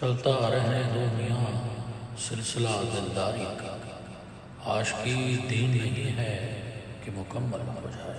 چلتا رہے دو میاں، سلسلہ دلداری کا۔ عاشقی دین نہیں ہے کہ مکمل ہو جائے۔